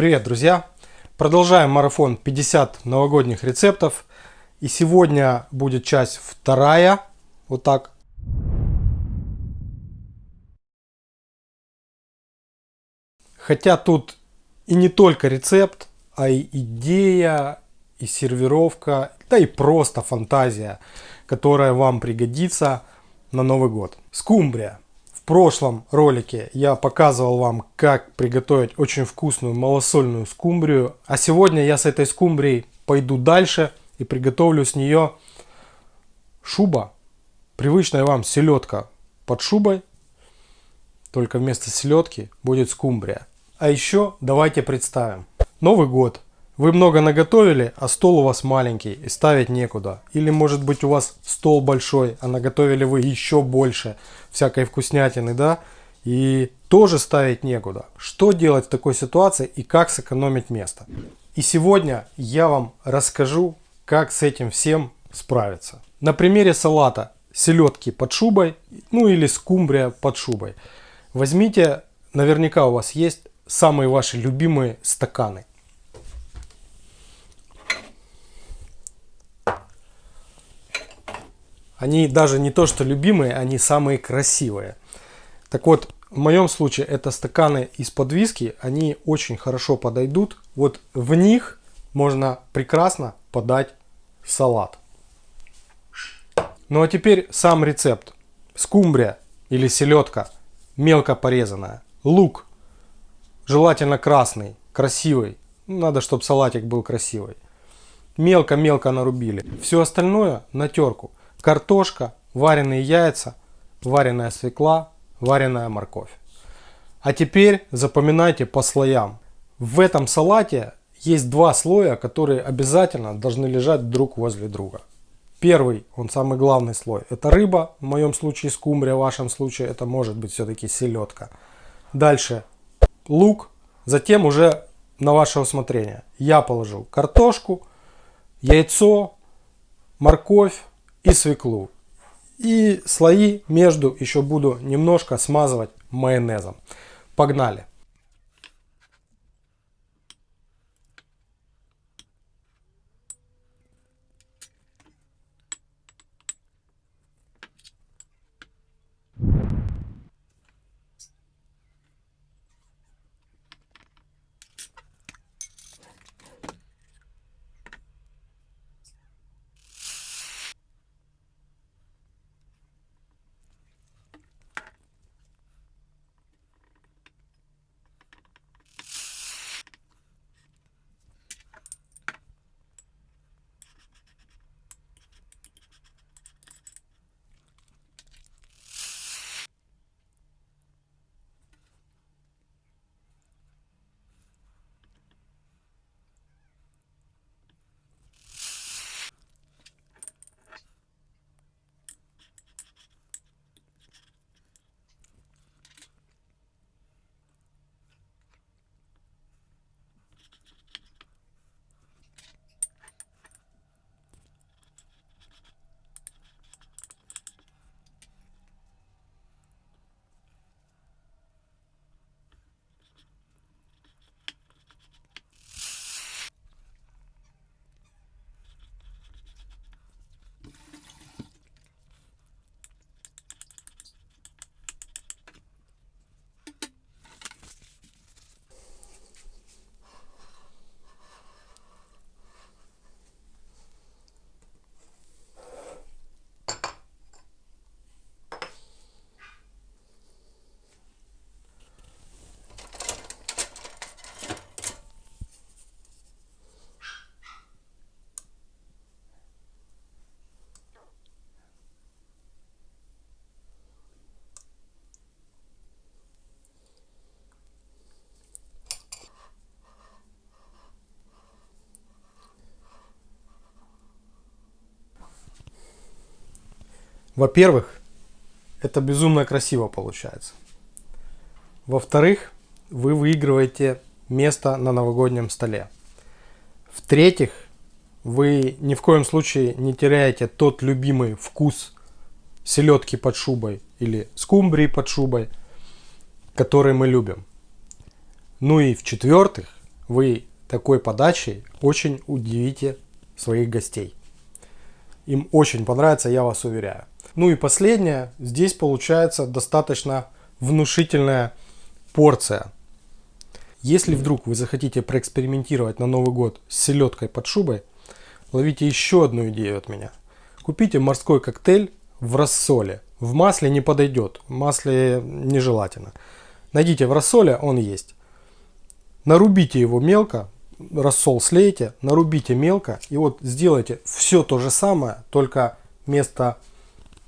Привет, друзья! Продолжаем марафон 50 новогодних рецептов. И сегодня будет часть вторая. Вот так. Хотя тут и не только рецепт, а и идея, и сервировка, да и просто фантазия, которая вам пригодится на Новый год. Скумбрия. Прошлом ролике я показывал вам, как приготовить очень вкусную малосольную скумбрию. А сегодня я с этой скумбрией пойду дальше и приготовлю с нее шуба. Привычная вам селедка под шубой. Только вместо селедки будет скумбрия. А еще давайте представим. Новый год. Вы много наготовили, а стол у вас маленький и ставить некуда. Или может быть у вас стол большой, а наготовили вы еще больше всякой вкуснятины, да? И тоже ставить некуда. Что делать в такой ситуации и как сэкономить место? И сегодня я вам расскажу, как с этим всем справиться. На примере салата селедки под шубой, ну или скумбрия под шубой. Возьмите, наверняка у вас есть самые ваши любимые стаканы. Они даже не то что любимые, они самые красивые. Так вот, в моем случае это стаканы из-под виски, они очень хорошо подойдут. Вот в них можно прекрасно подать салат. Ну а теперь сам рецепт. Скумбрия или селедка, мелко порезанная. Лук, желательно красный, красивый. Надо, чтобы салатик был красивый. Мелко-мелко нарубили. Все остальное на терку картошка, вареные яйца, вареная свекла, вареная морковь. А теперь запоминайте по слоям. В этом салате есть два слоя, которые обязательно должны лежать друг возле друга. Первый, он самый главный слой, это рыба, в моем случае скумбрия, в вашем случае это может быть все-таки селедка. Дальше лук, затем уже на ваше усмотрение. Я положил картошку, яйцо, морковь, и свеклу. И слои между еще буду немножко смазывать майонезом. Погнали! Во-первых, это безумно красиво получается. Во-вторых, вы выигрываете место на новогоднем столе. В-третьих, вы ни в коем случае не теряете тот любимый вкус селедки под шубой или скумбрии под шубой, который мы любим. Ну и в-четвертых, вы такой подачей очень удивите своих гостей. Им очень понравится, я вас уверяю. Ну и последнее, здесь получается достаточно внушительная порция. Если вдруг вы захотите проэкспериментировать на Новый год с селедкой под шубой, ловите еще одну идею от меня. Купите морской коктейль в рассоле. В масле не подойдет, в масле нежелательно. Найдите в рассоле, он есть. Нарубите его мелко, рассол слейте, нарубите мелко и вот сделайте все то же самое, только вместо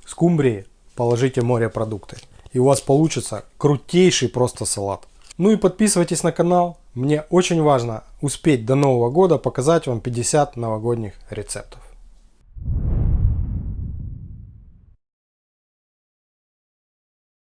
скумбрии положите морепродукты. И у вас получится крутейший просто салат. Ну и подписывайтесь на канал. Мне очень важно успеть до Нового года показать вам 50 новогодних рецептов.